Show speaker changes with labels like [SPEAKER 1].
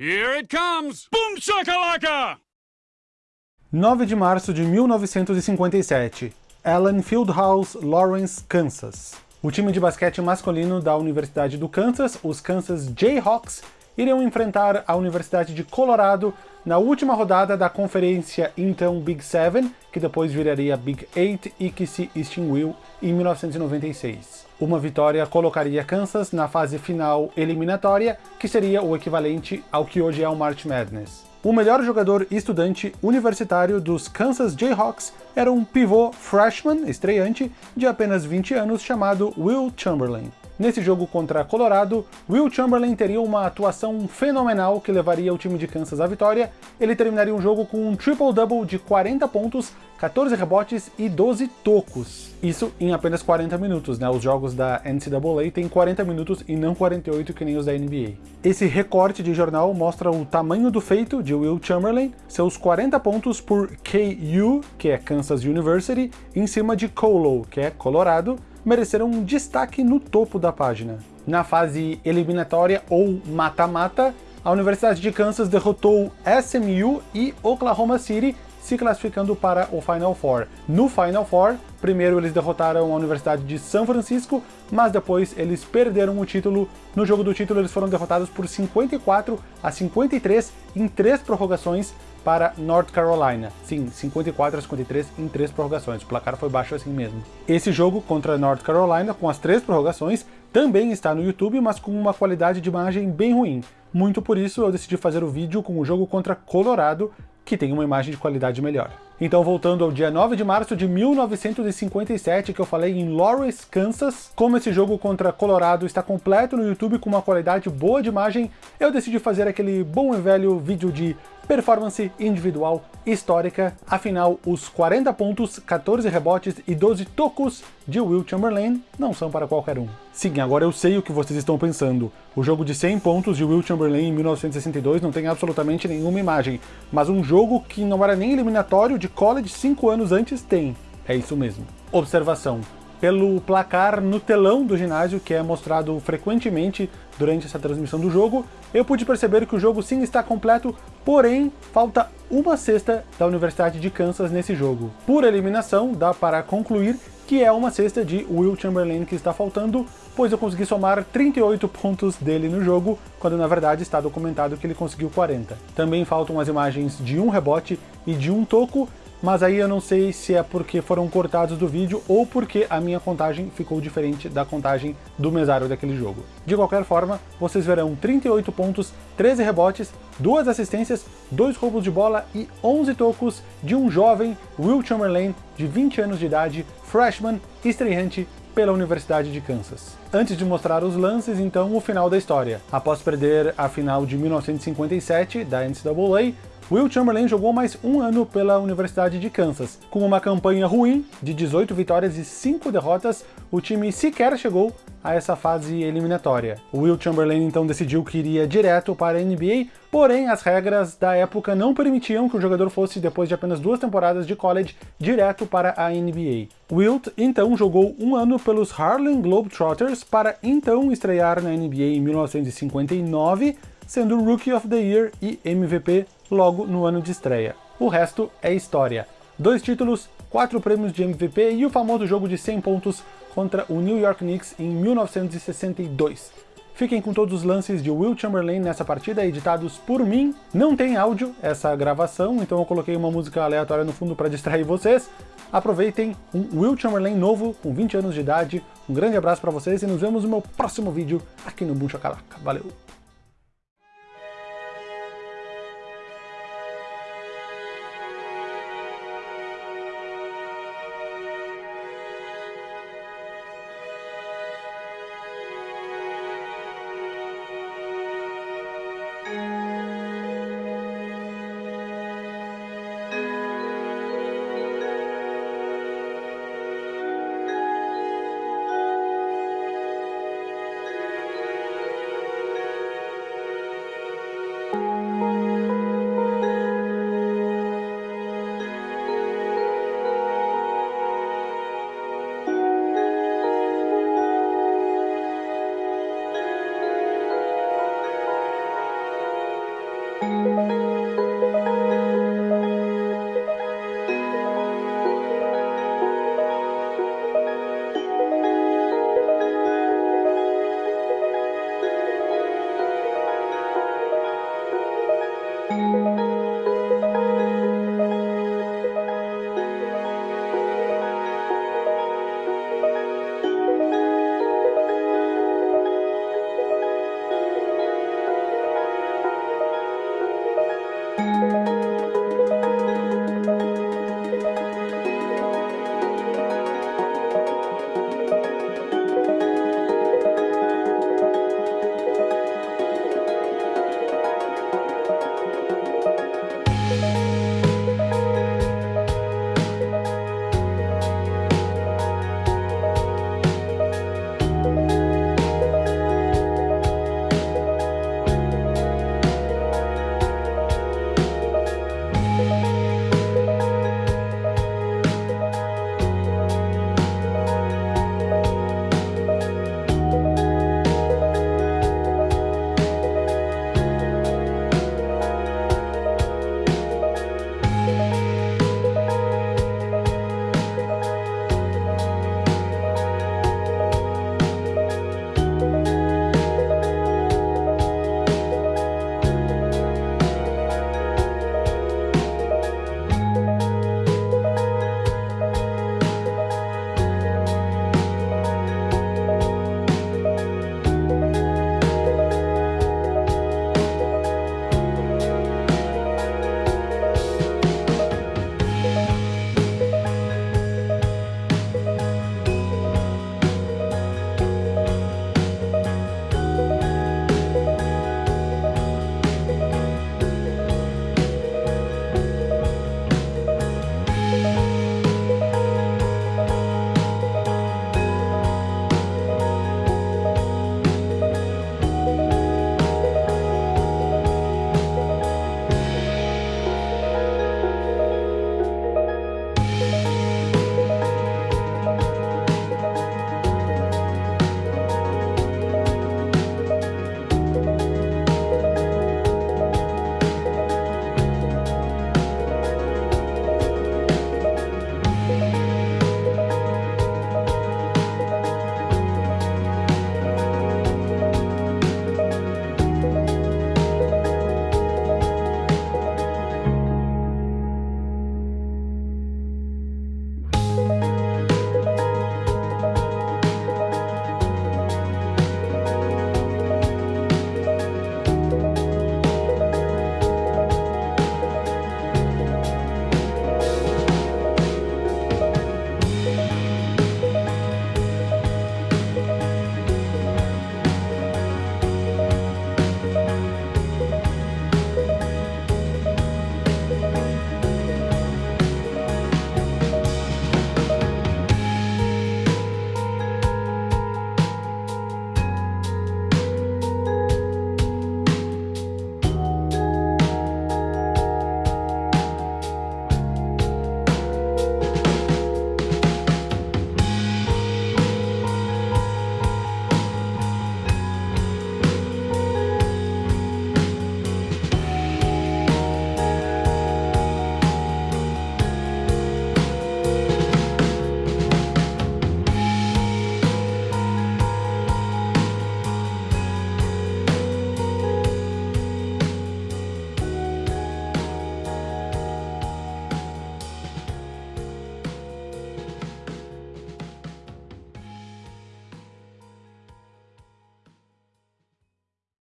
[SPEAKER 1] Here it comes! Boom shakalaka!
[SPEAKER 2] 9 de março de 1957, Allen Fieldhouse, Lawrence, Kansas. O time de basquete masculino da Universidade do Kansas, os Kansas Jayhawks, iriam enfrentar a Universidade de Colorado na última rodada da conferência então Big Seven, que depois viraria Big Eight e que se extinguiu em 1996. Uma vitória colocaria Kansas na fase final eliminatória, que seria o equivalente ao que hoje é o March Madness. O melhor jogador estudante universitário dos Kansas Jayhawks era um pivô freshman, estreante, de apenas 20 anos, chamado Will Chamberlain. Nesse jogo contra Colorado, Will Chamberlain teria uma atuação fenomenal que levaria o time de Kansas à vitória. Ele terminaria um jogo com um triple-double de 40 pontos, 14 rebotes e 12 tocos. Isso em apenas 40 minutos, né? Os jogos da NCAA têm 40 minutos e não 48 que nem os da NBA. Esse recorte de jornal mostra o tamanho do feito de Will Chamberlain, seus 40 pontos por KU, que é Kansas University, em cima de Colo, que é Colorado, mereceram um destaque no topo da página. Na fase eliminatória ou mata-mata, a Universidade de Kansas derrotou SMU e Oklahoma City, se classificando para o Final Four. No Final Four, primeiro eles derrotaram a Universidade de São Francisco, mas depois eles perderam o título. No jogo do título eles foram derrotados por 54 a 53 em três prorrogações para North Carolina. Sim, 54 a 53 em três prorrogações. O placar foi baixo assim mesmo. Esse jogo contra North Carolina, com as três prorrogações, também está no YouTube, mas com uma qualidade de imagem bem ruim. Muito por isso eu decidi fazer o vídeo com o jogo contra Colorado, que tem uma imagem de qualidade melhor. Então voltando ao dia 9 de março de 1957, que eu falei em Lawrence, Kansas, como esse jogo contra Colorado está completo no YouTube com uma qualidade boa de imagem, eu decidi fazer aquele bom e velho vídeo de performance individual histórica, afinal os 40 pontos, 14 rebotes e 12 tocos de Will Chamberlain não são para qualquer um. Sim, agora eu sei o que vocês estão pensando. O jogo de 100 pontos de Will Chamberlain em 1962 não tem absolutamente nenhuma imagem, mas um jogo que não era nem eliminatório de college 5 anos antes tem. É isso mesmo. Observação pelo placar no telão do ginásio, que é mostrado frequentemente durante essa transmissão do jogo, eu pude perceber que o jogo sim está completo, porém falta uma cesta da Universidade de Kansas nesse jogo. Por eliminação, dá para concluir que é uma cesta de Will Chamberlain que está faltando, pois eu consegui somar 38 pontos dele no jogo, quando na verdade está documentado que ele conseguiu 40. Também faltam as imagens de um rebote e de um toco, mas aí eu não sei se é porque foram cortados do vídeo ou porque a minha contagem ficou diferente da contagem do mesário daquele jogo. De qualquer forma, vocês verão 38 pontos, 13 rebotes, 2 assistências, 2 roubos de bola e 11 tocos de um jovem Will Chamberlain de 20 anos de idade, freshman, estreante pela Universidade de Kansas. Antes de mostrar os lances, então, o final da história. Após perder a final de 1957 da NCAA, Will Chamberlain jogou mais um ano pela Universidade de Kansas. Com uma campanha ruim, de 18 vitórias e 5 derrotas, o time sequer chegou a essa fase eliminatória. O Will Chamberlain então decidiu que iria direto para a NBA, porém as regras da época não permitiam que o jogador fosse, depois de apenas duas temporadas de college, direto para a NBA. Wilt então jogou um ano pelos Harlem Globetrotters para então estrear na NBA em 1959, sendo Rookie of the Year e MVP logo no ano de estreia. O resto é história. Dois títulos, quatro prêmios de MVP e o famoso jogo de 100 pontos contra o New York Knicks em 1962. Fiquem com todos os lances de Will Chamberlain nessa partida, editados por mim. Não tem áudio essa gravação, então eu coloquei uma música aleatória no fundo para distrair vocês. Aproveitem um Will Chamberlain novo, com 20 anos de idade. Um grande abraço para vocês e nos vemos no meu próximo vídeo aqui no Boom Chacalaca. Valeu!